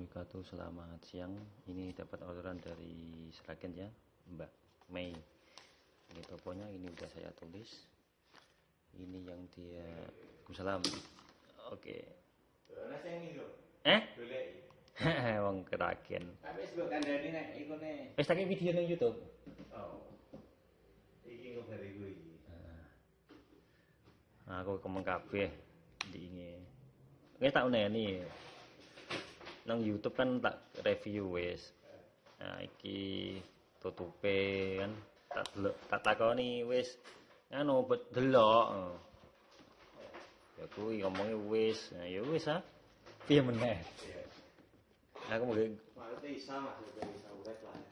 wabarakatuh Selamat siang Ini dapat orderan dari Seragen ya Mbak Mei Ini toponya ini udah saya tulis Ini yang dia Salam Oke Eh? Wong Keragen. Wis tak video nang YouTube Oh. Iki. Nah, aku kemeng kabeh di ini. Wis tak uneni. Nang YouTube kan tak review wis. Nah, iki tutupe kan tak delok tak takoni wis anu bet delok. Ya kuwi ngomongi wis. Nah, ya wis ah. Piye meneh? Aku mau.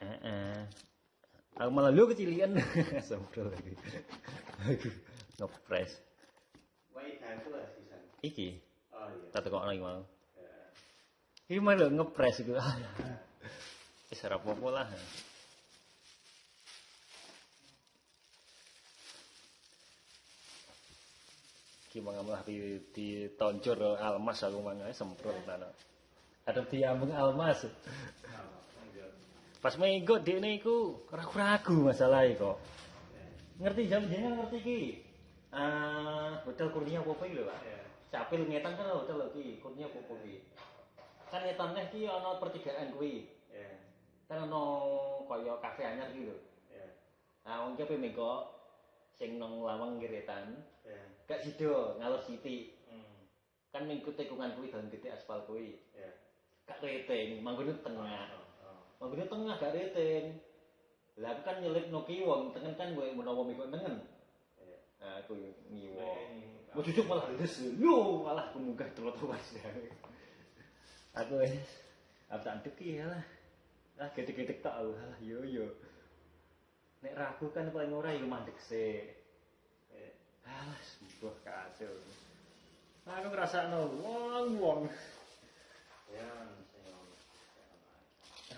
Heeh. Aku malah lu kecilian. Sempro lagi. Aku ngepres. Iki Oh iya. tak tekokno iki mau. Iki mah lho ngepres iku. Wis ora apa-apa lah. Iki mangamlah di ditoncor almas aku mangae semprot tanah. Ada diambung almas. Pas minggu dekne iku ragu-ragu masalahe kok. Ngerti jam jenengan ngerti iki. Ah, hotel kurnia apa iki lho, Pak? Ya. Capil ngetan kan hotel iki, kurnia apa iki. Kan ngetan teh iki ana pertigaan kuwi. Ya. Kan ana kaya kafe anyar iki lho. Ya. Nah, wong ki mengko sing nang lawang ngiretan, Ya. gak sido ngalor siti. Hmm. Kan minggu tikungan kuwi dalan gede aspal kuwi. Ya. Gak rating, manggone tengah. Oh. oh. Manggone tengah gak rating. Lah aku kan nyelip no kiwong, tengen kan gue menawa minggu tengen. Ya. Nah, aku ngiwo. Mau cucuk malah des. Yo, malah kemunggah terus-terus. Aku wis apa tak ya lah. Ah gede-gede tak lah yo yo. Nek ragu kan paling ora yo mandek sih. Ya. Alah, sembuh kacau. Aku ngrasakno wong-wong. Ya. sing ngono.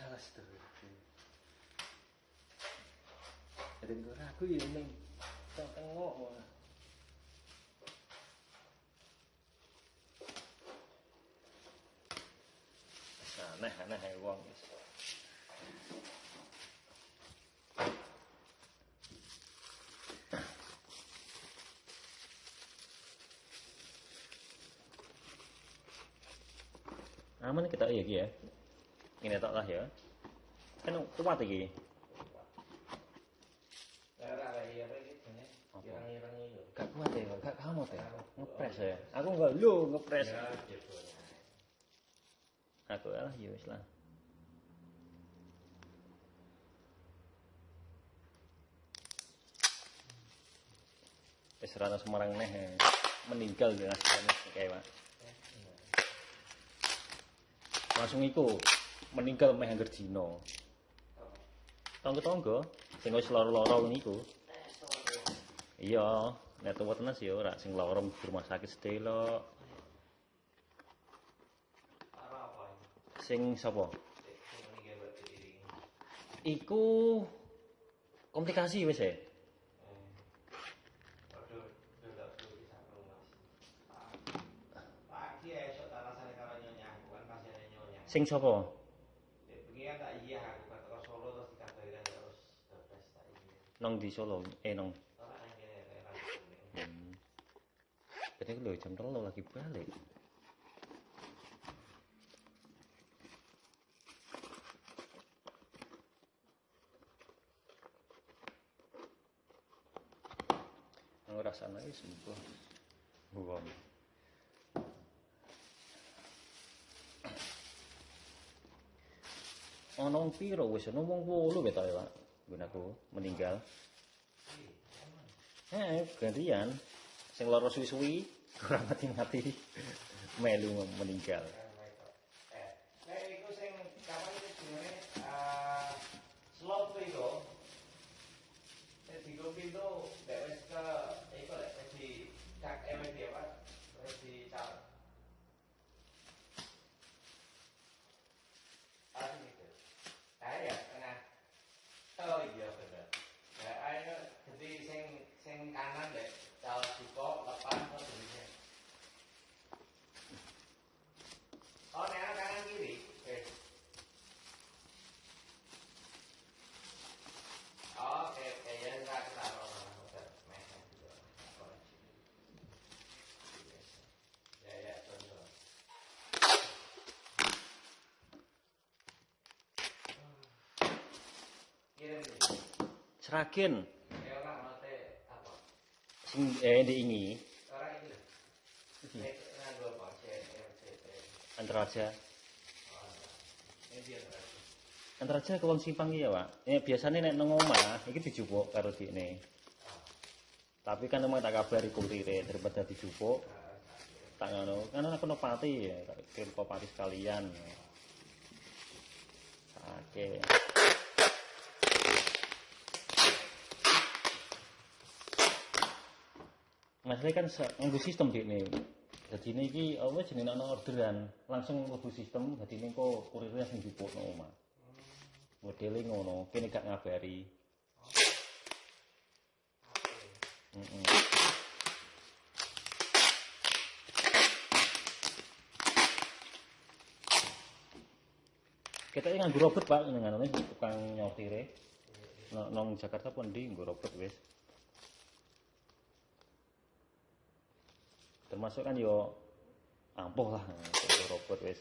Alas tuh. Jadi ragu ya ning tengok ae wong wis. Aman kita iya ya. Ini tak lah ya. Kan kuat. Ya iya iki. Gak kuat ya, gak kamu teh. Ngepres ya. Aku enggak lu ngepres. Ya, gitu. Aku lah ya lah. Wis Semarang neh ya. meninggal ya kayak Pak. Langsung iku meninggal meh angger dina. Tonggo-tonggo sing wis lara-lara niku. Iya, nek tuwa tenan sih ora sing lara rumah sakit sedelok. Apa apa ini? Sing sapa? Iku komplikasi wis ya. Sing sapa? Nong di Solo. Eh nang. Hmm. Lho jam telu lagi balik. Rasanya ini sembuh. Bukan. Ono wong piro wis ono wong 8 ketok ya, Pak. Gunaku meninggal. Eh, gantian. Sing lara suwi-suwi, ora mati-mati. Melu meninggal. Eh, kayak iku sing kapan iki jenenge eh slot iku. Jadi gue pintu, dek wis ke, iku lek wis di cak MD apa, wis di cal. Ah gitu. Ah ya, tengah. Oh iya bener. Ya, ayo jadi sing sing kanan dek, cal buka, lepas, terus begini. Oh, nek kanan kiri. Eh. Apa? Sing eh Orang ini. Ini. Antaraja. Ini. Antaraja ke wong simpang iya, Pak. Eh biasanya nek nang omah iki dijupuk karo dikne. Tapi kan emang tak kabari kurire daripada dijupuk. Tak ngono. Kan aku no pati ya, tak kirim ke pati sekalian. Oke. Masalahnya kan nganggo sistem dikne. Jadi ini iki apa jenenge ana orderan, langsung mlebu sistem dadi ini kok kurirnya sing dijupukno omah. Modele ngono, kene gak ngabari. Heeh. Kita ini nganggo robot pak, dengan ini tukang nyotire. Nong, Jakarta pun di nganggo robot wes. Termasuk kan yo ampuh lah robot wes.